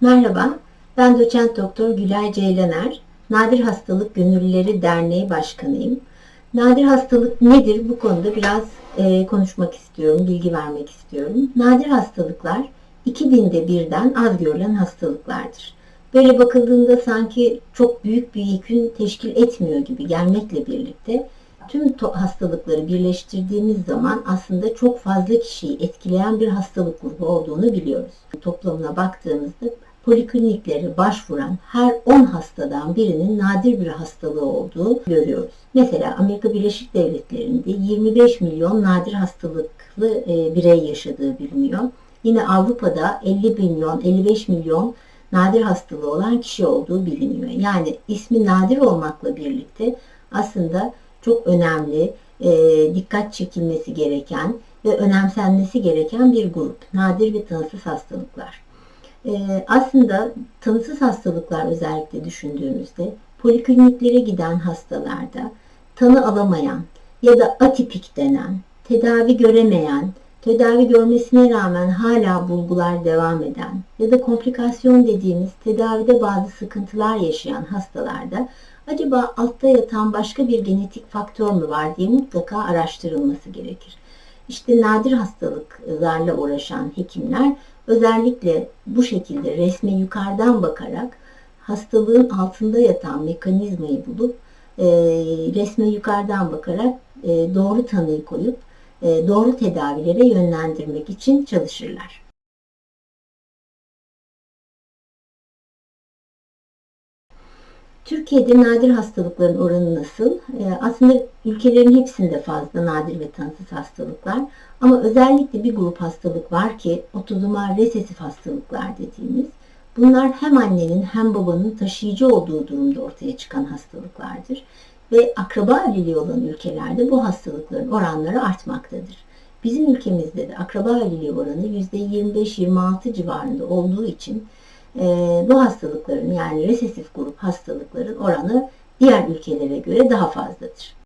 Merhaba, ben doçent doktor Gülay Ceylaner, Nadir Hastalık Gönüllüleri Derneği Başkanıyım. Nadir hastalık nedir? Bu konuda biraz e, konuşmak istiyorum, bilgi vermek istiyorum. Nadir hastalıklar 2000'de birden az görülen hastalıklardır. Böyle bakıldığında sanki çok büyük bir yükün teşkil etmiyor gibi gelmekle birlikte tüm hastalıkları birleştirdiğimiz zaman aslında çok fazla kişiyi etkileyen bir hastalık grubu olduğunu biliyoruz. Toplamına baktığımızda polikliniklere başvuran her 10 hastadan birinin nadir bir hastalığı olduğu görüyoruz. Mesela Amerika Birleşik Devletleri'nde 25 milyon nadir hastalıklı e, birey yaşadığı biliniyor. Yine Avrupa'da 50 milyon, 55 milyon nadir hastalığı olan kişi olduğu biliniyor. Yani ismi nadir olmakla birlikte aslında çok önemli, e, dikkat çekilmesi gereken ve önemsenmesi gereken bir grup. Nadir ve tanısız hastalıklar. E, aslında tanısız hastalıklar özellikle düşündüğümüzde polikliniklere giden hastalarda tanı alamayan ya da atipik denen, tedavi göremeyen, tedavi görmesine rağmen hala bulgular devam eden ya da komplikasyon dediğimiz tedavide bazı sıkıntılar yaşayan hastalarda acaba altta yatan başka bir genetik faktör mü var diye mutlaka araştırılması gerekir. İşte nadir hastalıklarla uğraşan hekimler özellikle bu şekilde resme yukarıdan bakarak hastalığın altında yatan mekanizmayı bulup e, resme yukarıdan bakarak e, doğru tanıyı koyup e, doğru tedavilere yönlendirmek için çalışırlar. Türkiye'de nadir hastalıkların oranı nasıl? Ee, aslında ülkelerin hepsinde fazla nadir ve tanısız hastalıklar. Ama özellikle bir grup hastalık var ki otozomal resesif hastalıklar dediğimiz. Bunlar hem annenin hem babanın taşıyıcı olduğu durumda ortaya çıkan hastalıklardır. Ve akraba evliliği olan ülkelerde bu hastalıkların oranları artmaktadır. Bizim ülkemizde de akraba evliliği oranı %25-26 civarında olduğu için ee, bu hastalıkların yani resesif grup hastalıkların oranı diğer ülkelere göre daha fazladır.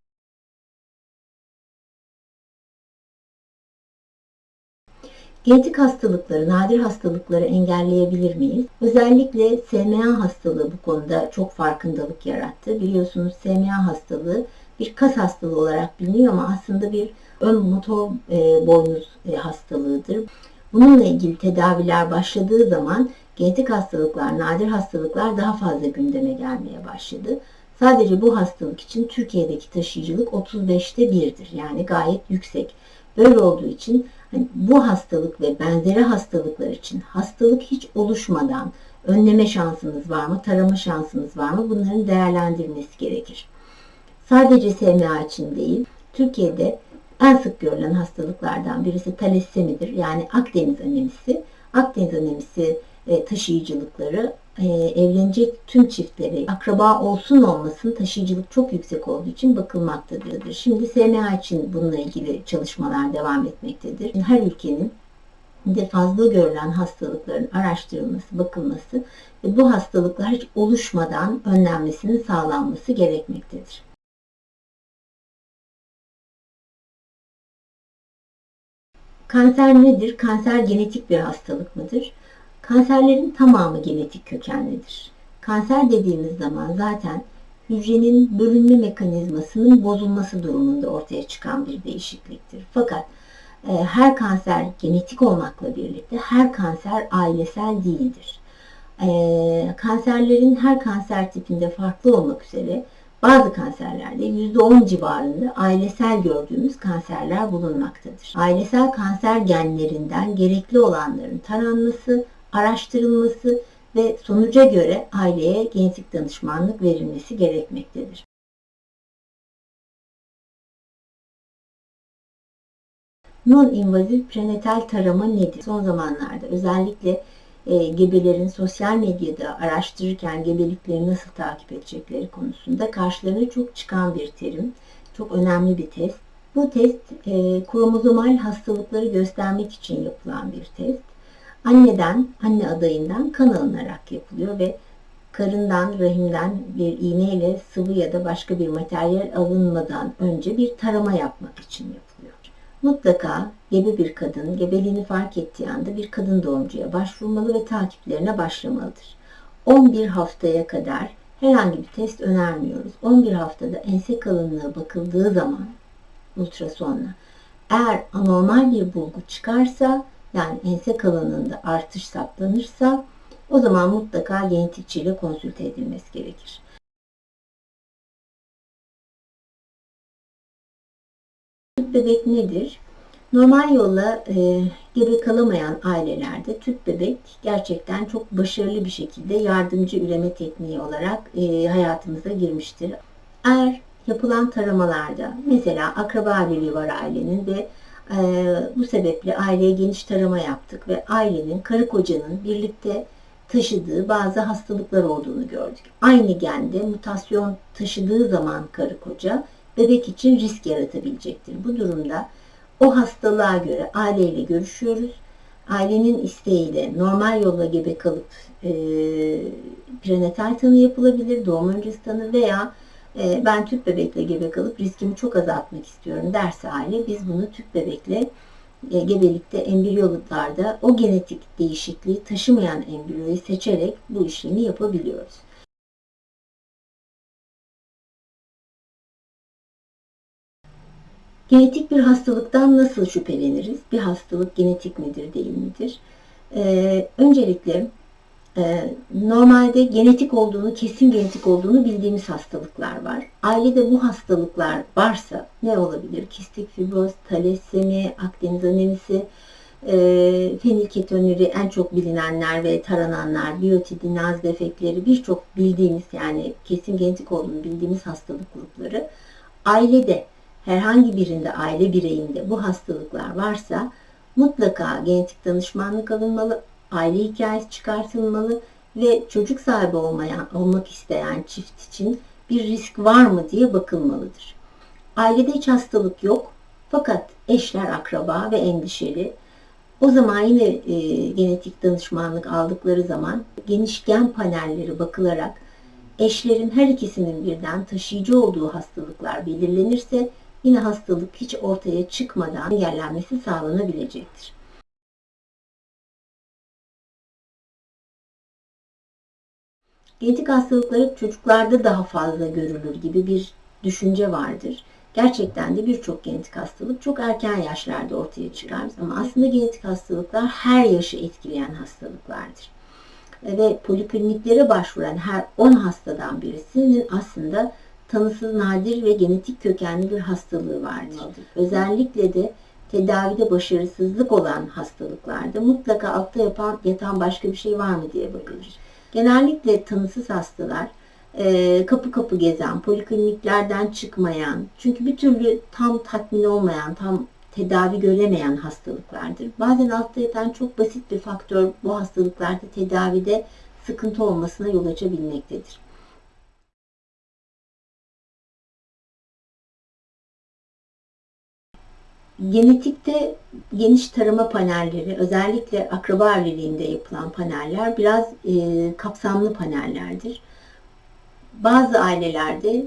Genetik hastalıkları, nadir hastalıkları engelleyebilir miyiz? Özellikle SMA hastalığı bu konuda çok farkındalık yarattı. Biliyorsunuz SMA hastalığı bir kas hastalığı olarak biliniyor ama aslında bir ön motor e, boynuz e, hastalığıdır. Bununla ilgili tedaviler başladığı zaman genetik hastalıklar, nadir hastalıklar daha fazla gündeme gelmeye başladı. Sadece bu hastalık için Türkiye'deki taşıyıcılık 35'te 1'dir. Yani gayet yüksek. Böyle olduğu için hani bu hastalık ve benzeri hastalıklar için hastalık hiç oluşmadan önleme şansımız var mı, tarama şansımız var mı bunların değerlendirilmesi gerekir. Sadece SMA için değil, Türkiye'de en sık görülen hastalıklardan birisi talasemidir. Yani Akdeniz anemisi. Akdeniz anemisi e, taşıyıcılıkları e, evlenecek tüm çiftleri akraba olsun olmasın taşıyıcılık çok yüksek olduğu için bakılmaktadır. Şimdi SMA için bununla ilgili çalışmalar devam etmektedir. Her ülkenin de fazla görülen hastalıkların araştırılması, bakılması ve bu hastalıklar hiç oluşmadan önlenmesinin sağlanması gerekmektedir. Kanser nedir? Kanser genetik bir hastalık mıdır? Kanserlerin tamamı genetik kökenlidir. Kanser dediğimiz zaman zaten hücrenin bölünme mekanizmasının bozulması durumunda ortaya çıkan bir değişikliktir. Fakat e, her kanser genetik olmakla birlikte her kanser ailesel değildir. E, kanserlerin her kanser tipinde farklı olmak üzere bazı kanserlerde %10 civarında ailesel gördüğümüz kanserler bulunmaktadır. Ailesel kanser genlerinden gerekli olanların taranması, araştırılması ve sonuca göre aileye genetik danışmanlık verilmesi gerekmektedir. Non-invazif prenatal tarama nedir? Son zamanlarda özellikle e, gebelerin sosyal medyada araştırırken gebelikleri nasıl takip edecekleri konusunda karşılarına çok çıkan bir terim. Çok önemli bir test. Bu test e, kromozomal hastalıkları göstermek için yapılan bir test. Anneden, anne adayından kan alınarak yapılıyor ve karından, rahimden bir iğneyle sıvı ya da başka bir materyal alınmadan önce bir tarama yapmak için yapılıyor. mutlaka gebe bir kadın gebeliğini fark ettiği anda bir kadın doğumcuya başvurmalı ve takiplerine başlamalıdır. 11 haftaya kadar herhangi bir test önermiyoruz. 11 haftada ense kalınlığı bakıldığı zaman ultrasonla eğer anormal bir bulgu çıkarsa yani ense kalınlığında artış saptanırsa o zaman mutlaka genetikçiyle konsülte edilmesi gerekir. Tüp bebek nedir? Normal yolla e, gebe kalamayan ailelerde tüp bebek gerçekten çok başarılı bir şekilde yardımcı üreme tekniği olarak e, hayatımıza girmiştir. Eğer yapılan taramalarda mesela akraba birliği var ailenin ve e, bu sebeple aileye geniş tarama yaptık ve ailenin karı kocanın birlikte taşıdığı bazı hastalıklar olduğunu gördük. Aynı gende mutasyon taşıdığı zaman karı koca bebek için risk yaratabilecektir. Bu durumda o hastalığa göre aileyle görüşüyoruz. Ailenin isteğiyle normal yolla gebe kalıp e, prenatal tanı yapılabilir, doğum öncesi tanı veya e, ben tüp bebekle gebe kalıp riskimi çok azaltmak istiyorum derse aile biz bunu tüp bebekle e, gebelikte embriyolarda o genetik değişikliği taşımayan embriyoyu seçerek bu işlemi yapabiliyoruz. Genetik bir hastalıktan nasıl şüpheleniriz? Bir hastalık genetik midir, değil midir? Ee, öncelikle normalde genetik olduğunu, kesin genetik olduğunu bildiğimiz hastalıklar var. Ailede bu hastalıklar varsa ne olabilir? Kistik fibroz, talasemi, Akdeniz anemisi, e, fenilketonuri en çok bilinenler ve tarananlar, biyotidinaz defekleri birçok bildiğimiz yani kesin genetik olduğunu bildiğimiz hastalık grupları ailede herhangi birinde aile bireyinde bu hastalıklar varsa mutlaka genetik danışmanlık alınmalı, aile hikayesi çıkartılmalı ve çocuk sahibi olmayan, olmak isteyen çift için bir risk var mı diye bakılmalıdır. Ailede hiç hastalık yok fakat eşler akraba ve endişeli. O zaman yine e, genetik danışmanlık aldıkları zaman geniş gen panelleri bakılarak eşlerin her ikisinin birden taşıyıcı olduğu hastalıklar belirlenirse yine hastalık hiç ortaya çıkmadan engellenmesi sağlanabilecektir. Genetik hastalıkları çocuklarda daha fazla görülür gibi bir düşünce vardır. Gerçekten de birçok genetik hastalık çok erken yaşlarda ortaya çıkar ama aslında genetik hastalıklar her yaşı etkileyen hastalıklardır. Ve polikliniklere başvuran her 10 hastadan birisinin aslında tanısız nadir ve genetik kökenli bir hastalığı vardır. Özellikle de tedavide başarısızlık olan hastalıklarda mutlaka altta yapan, yatan başka bir şey var mı diye bakılır. Genellikle tanısız hastalar e, kapı kapı gezen, polikliniklerden çıkmayan, çünkü bir türlü tam tatmin olmayan, tam tedavi göremeyen hastalıklardır. Bazen altta yatan çok basit bir faktör bu hastalıklarda tedavide sıkıntı olmasına yol açabilmektedir. Genetikte geniş tarama panelleri, özellikle akraba evliliğinde yapılan paneller biraz e, kapsamlı panellerdir. Bazı ailelerde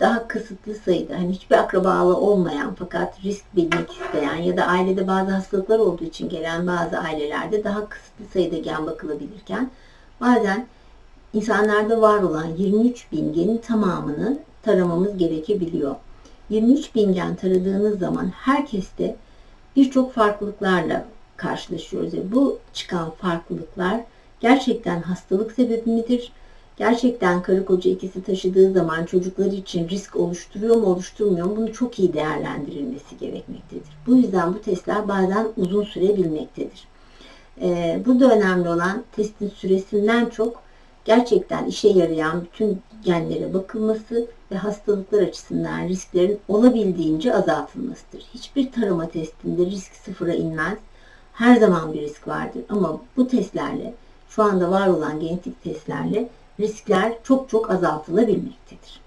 daha kısıtlı sayıda, hani hiçbir akrabalı olmayan fakat risk bilmek isteyen ya da ailede bazı hastalıklar olduğu için gelen bazı ailelerde daha kısıtlı sayıda gen bakılabilirken bazen insanlarda var olan 23 bin genin tamamını taramamız gerekebiliyor. 23 bin gen taradığınız zaman herkeste birçok farklılıklarla karşılaşıyoruz. Bu çıkan farklılıklar gerçekten hastalık sebebi midir? Gerçekten karı koca ikisi taşıdığı zaman çocukları için risk oluşturuyor mu oluşturmuyor mu bunu çok iyi değerlendirilmesi gerekmektedir. Bu yüzden bu testler bazen uzun sürebilmektedir. Ee, burada önemli olan testin süresinden çok gerçekten işe yarayan bütün genlere bakılması ve hastalıklar açısından risklerin olabildiğince azaltılmasıdır. Hiçbir tarama testinde risk sıfıra inmez. Her zaman bir risk vardır ama bu testlerle şu anda var olan genetik testlerle riskler çok çok azaltılabilmektedir.